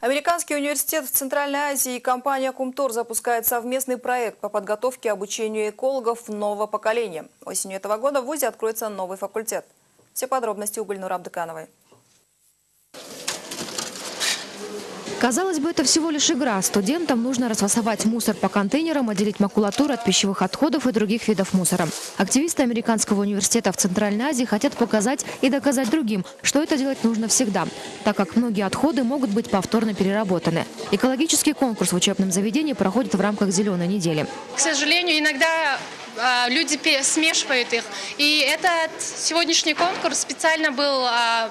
Американский университет в Центральной Азии и компания Кумтор запускает совместный проект по подготовке и обучению экологов нового поколения. Осенью этого года в ВУЗе откроется новый факультет. Все подробности у Гульнура Абдыкановой. Казалось бы, это всего лишь игра. Студентам нужно расфасовать мусор по контейнерам, отделить макулатуру от пищевых отходов и других видов мусора. Активисты Американского университета в Центральной Азии хотят показать и доказать другим, что это делать нужно всегда, так как многие отходы могут быть повторно переработаны. Экологический конкурс в учебном заведении проходит в рамках «Зеленой недели». К сожалению, иногда а, люди смешивают их. И этот сегодняшний конкурс специально был а,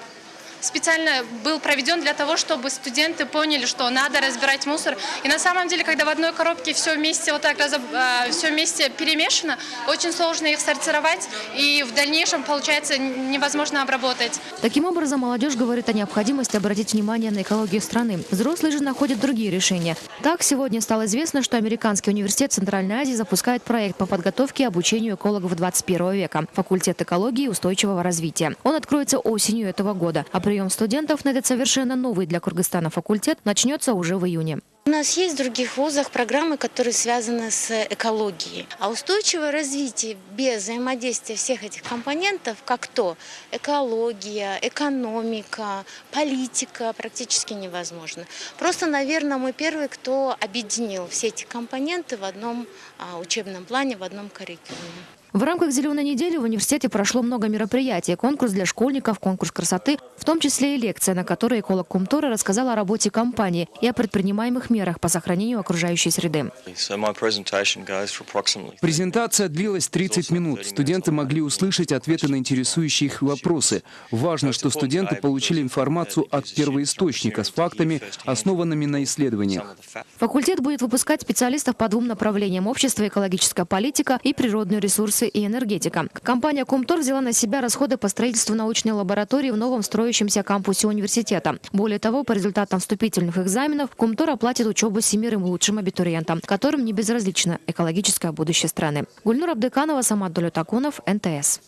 специально был проведен для того, чтобы студенты поняли, что надо разбирать мусор. И на самом деле, когда в одной коробке все вместе вот так а, все вместе перемешано, очень сложно их сортировать, и в дальнейшем, получается, невозможно обработать. Таким образом, молодежь говорит о необходимости обратить внимание на экологию страны. Взрослые же находят другие решения. Так, сегодня стало известно, что Американский университет Центральной Азии запускает проект по подготовке и обучению экологов 21 века – факультет экологии и устойчивого развития. Он откроется осенью этого года, а прием студентов на этот совершенно новый для Кыргызстана факультет начнется уже в июне. У нас есть в других вузах программы, которые связаны с экологией. А устойчивое развитие без взаимодействия всех этих компонентов, как то экология, экономика, политика, практически невозможно. Просто, наверное, мы первые, кто объединил все эти компоненты в одном а, учебном плане, в одном curriculum. В рамках «Зеленой недели» в университете прошло много мероприятий. Конкурс для школьников, конкурс красоты, в том числе и лекция, на которой эколог Кумтора рассказал о работе компании и о предпринимаемых мерах по сохранению окружающей среды. Презентация длилась 30 минут. Студенты могли услышать ответы на интересующие их вопросы. Важно, что студенты получили информацию от первоисточника с фактами, основанными на исследованиях. Факультет будет выпускать специалистов по двум направлениям – общество, экологическая политика и природные ресурсы ресурсы и энергетика. Компания Комтор взяла на себя расходы по строительству научной лаборатории в новом строящемся кампусе университета. Более того, по результатам вступительных экзаменов Комтор оплатит учебу семерым лучшим абитуриентам, которым не безразлично экологическое будущее страны. Гульнур Абдыканова, Самат Долютакунов, НТС.